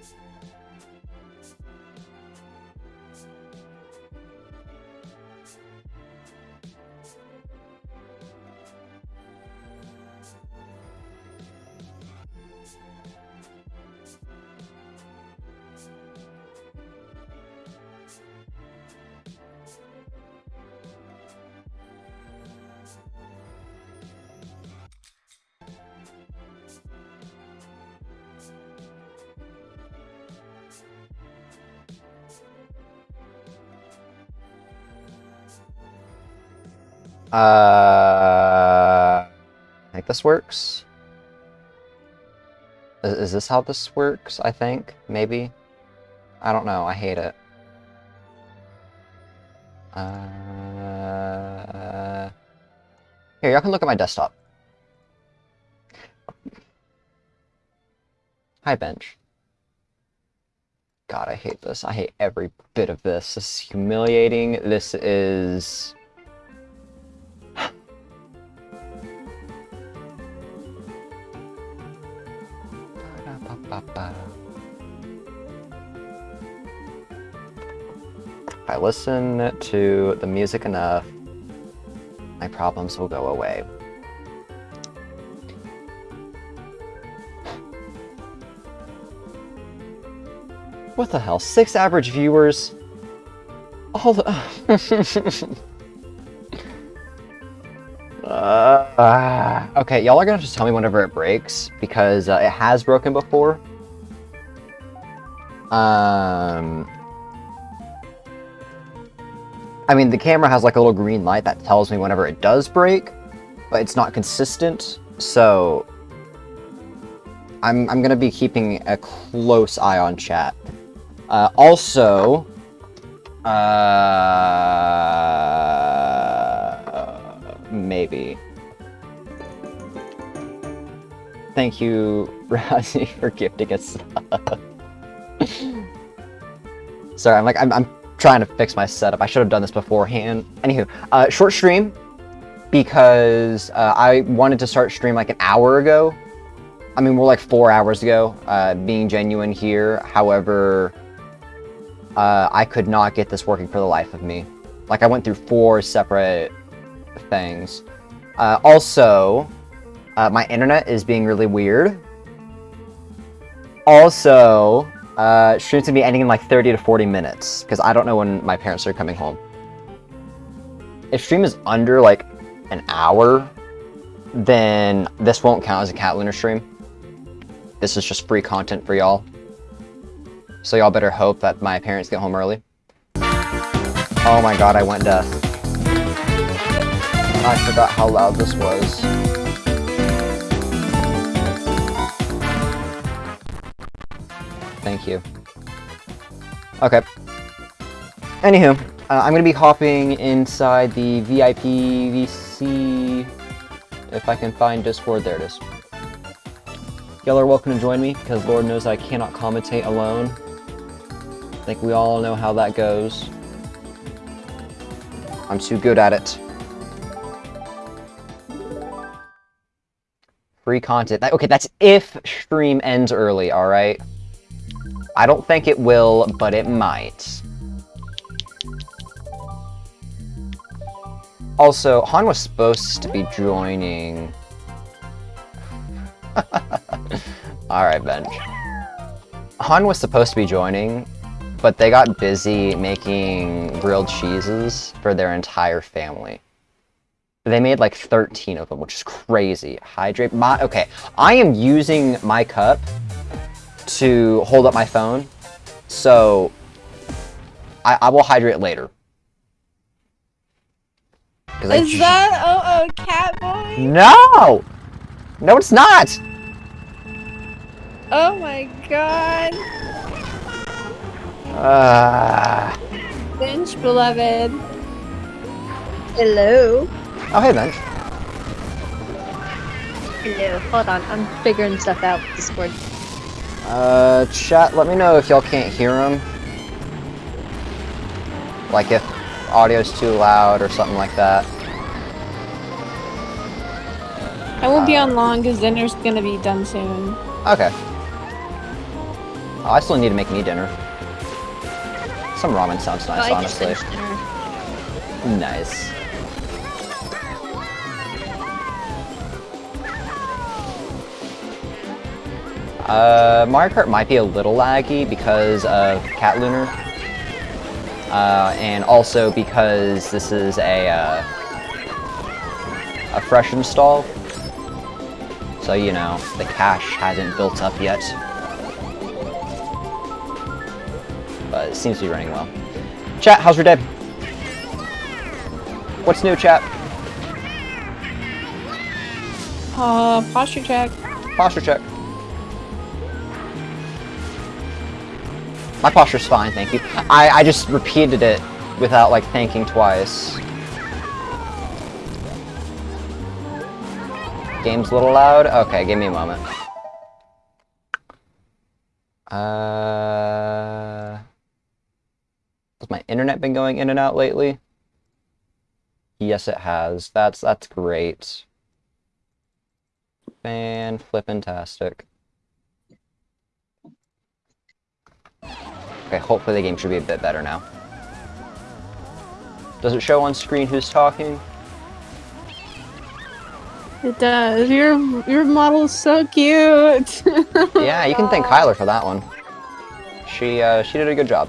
Thank you. Uh, I think this works. Is, is this how this works? I think maybe. I don't know. I hate it. Uh, here, y'all can look at my desktop. Hi, bench. God, I hate this. I hate every bit of this. This is humiliating. This is... If I listen to the music enough, my problems will go away. What the hell? Six average viewers? All the... uh, okay, y'all are gonna just tell me whenever it breaks, because uh, it has broken before. Um... I mean, the camera has like a little green light that tells me whenever it does break, but it's not consistent, so... I'm, I'm gonna be keeping a close eye on chat. Uh, also, uh, maybe. Thank you, Razi, for gifting us. Sorry, I'm like, I'm, I'm trying to fix my setup. I should have done this beforehand. Anywho, uh, short stream, because uh, I wanted to start stream like an hour ago. I mean, we're like four hours ago, uh, being genuine here. However, uh, I could not get this working for the life of me. Like, I went through four separate things. Uh, also, uh, my internet is being really weird. Also, uh, stream's gonna be ending in like 30 to 40 minutes, because I don't know when my parents are coming home. If stream is under like an hour, then this won't count as a Cat Lunar stream. This is just free content for y'all. So y'all better hope that my parents get home early. Oh my god, I went deaf. I forgot how loud this was. Thank you. Okay. Anywho, uh, I'm gonna be hopping inside the VIP VC... If I can find Discord, there it is. Y'all are welcome to join me, because Lord knows I cannot commentate alone. I think we all know how that goes. I'm too good at it. Free content. Okay, that's if stream ends early, alright? I don't think it will, but it might. Also, Han was supposed to be joining... Alright, Bench. Han was supposed to be joining, but they got busy making grilled cheeses for their entire family. They made like 13 of them, which is crazy. Hydrate my okay. I am using my cup to hold up my phone, so I, I will hydrate later. Is I, that oh oh cat boy? No, no, it's not. Oh my god. Uh. Bench, beloved. Hello. Oh, hey, Bench. Hello. Hold on, I'm figuring stuff out with Discord. Uh, chat, let me know if y'all can't hear him. Like if audio's too loud or something like that. I won't uh, be on long because dinner's gonna be done soon. Okay. Oh, I still need to make me dinner. Some ramen sounds nice, oh, honestly. Nice. Uh, Mario Kart might be a little laggy because of Cat Lunar. Uh, and also because this is a, uh, a fresh install. So, you know, the cache hasn't built up yet. But it seems to be running well. Chat, how's your day? What's new, chat? Uh, posture check. Posture check. My posture's fine, thank you. I, I just repeated it without, like, thinking twice. Game's a little loud? Okay, give me a moment. Uh... Has my internet been going in and out lately? Yes, it has. That's, that's great. Fan Okay, hopefully the game should be a bit better now. Does it show on screen who's talking? It does. Your your model is so cute. yeah, you can thank Kyler for that one. She uh, she did a good job.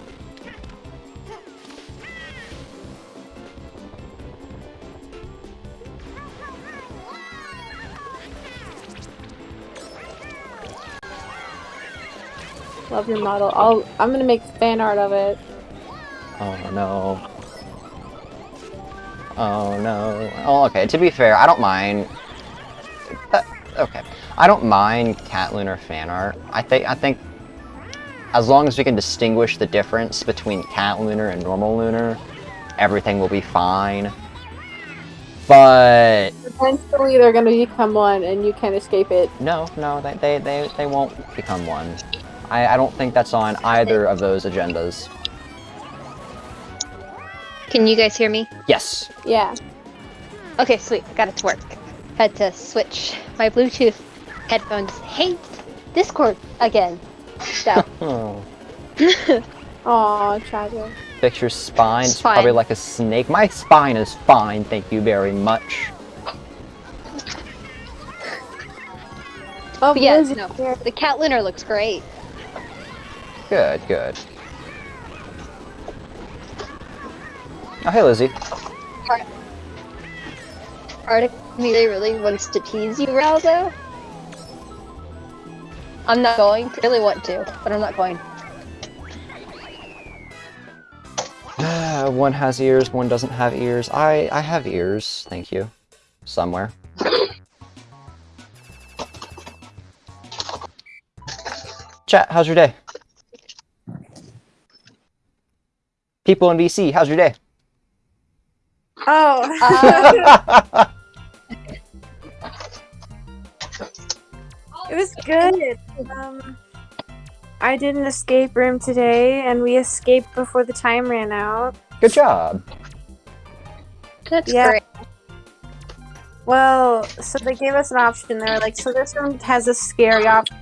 Love your model. I'll I'm gonna make fan art of it. Oh no. Oh no. Oh okay, to be fair, I don't mind uh, okay. I don't mind Cat Lunar fan art. I think I think as long as we can distinguish the difference between Cat Lunar and normal Lunar, everything will be fine. But eventually they're gonna become one and you can't escape it. No, no, they they, they, they won't become one. I, I don't think that's on either of those agendas. Can you guys hear me? Yes. Yeah. Okay, sweet. Got it to work. Had to switch my Bluetooth headphones. Hate Discord again. So. Aw, tragic. Fix your spine. It's, it's probably like a snake. My spine is fine, thank you very much. Oh, yes, no. The cat lunar looks great. Good, good. Oh, hey, Lizzie. Arctic really, really wants to tease you, Ralzo. I'm not going. I really want to, but I'm not going. one has ears, one doesn't have ears. I, I have ears, thank you. Somewhere. Chat, how's your day? People in VC, how's your day? Oh. Uh, it was good. Um, I did an escape room today, and we escaped before the time ran out. Good job. That's yeah. great. Well, so they gave us an option. They were like, so this room has a scary option.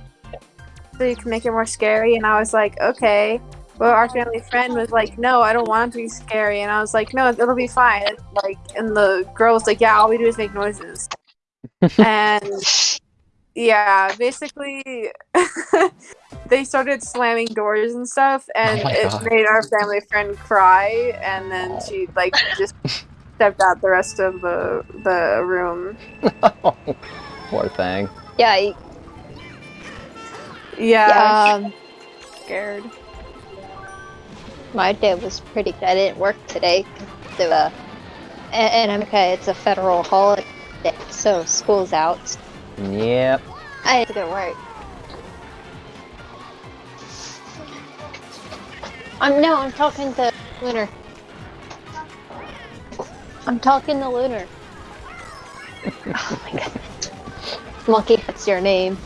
so you can make it more scary. And I was like, okay. But our family friend was like, no, I don't want it to be scary. And I was like, no, it'll be fine. Like, and the girl was like, yeah, all we do is make noises. and yeah, basically, they started slamming doors and stuff, and Oh it God. made our family friend cry. And then she like just stepped out the rest of the the room. Poor thing. Yeah, I- Yeah, yeah. Um, scared. My day was pretty good. I didn't work today. The, uh, and, and It's a federal holiday, so school's out. Yep. I had to go work. I'm no, I'm talking to Lunar. I'm talking to Lunar. oh my goodness. Monkey, that's your name.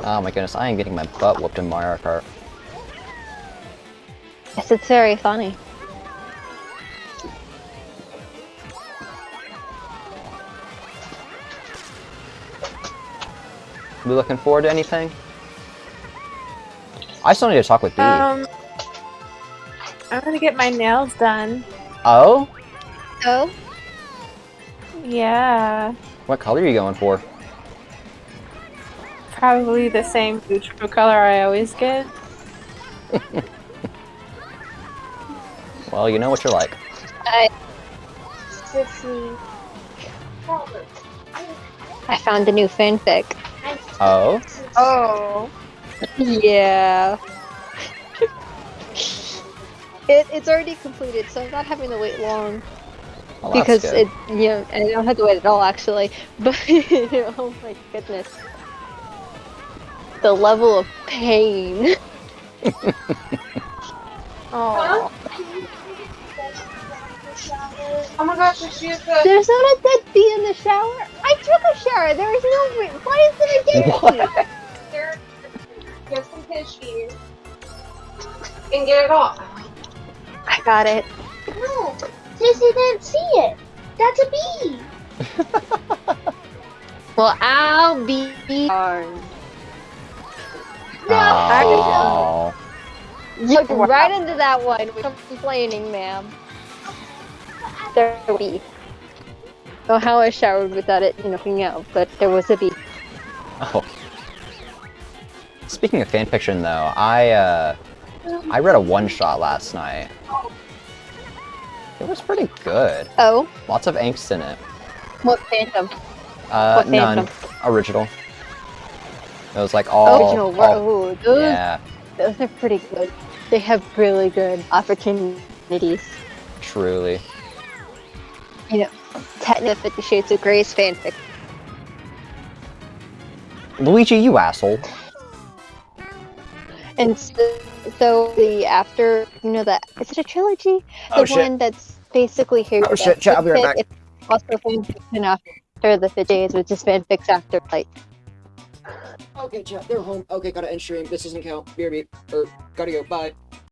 Oh my goodness, I am getting my butt whooped in Mario Kart. Yes, it's very funny. We looking forward to anything? I still need to talk with B. Um, I'm gonna get my nails done. oh? Oh, Yeah, What color are you going for? probably the same neutral color I always get. Well, you know what you're like. I I found a new fanfic. Oh? Oh, Yeah. it, it's already completed, so I'm not having to wait long. Well, because it, you know, I don't have to wait at all actually. But oh my goodness, the level of pain. oh. Oh my gosh, she is the. There's not a dead bee in the shower. I took a shower. There is no. re- Why is there a dead What? There, get some tissues and get it off. I got it. No, Sissy didn't see it. That's a bee. Well, I'll be darned. Oh. Look right into that one without complaining, ma'am. There will be. Know how I showered without it, you know, coming out, but there was a bee. Oh. Speaking of fanfiction, though, I uh, I read a one shot last night. It was pretty good. Oh, Lots of angst in it. what fandom? Uh, What none. fandom? Original. It was like all. Original. all- Ooh, those, yeah, those are pretty good. They have really good opportunities. truly. You know, technically Fifty Shades of Grey's fanfic. Luigi, you asshole. And so, so the after, you know, that is it a trilogy? The Oh, shit. one that's basically here. Oh, shit, chat, I'll be right back. It's also fanfiction after the Fit Days, which is fanfics after like. Okay, chat, they're home. Okay, gotta end stream. This doesn't count. BRB. Or, er, gotta go. Bye.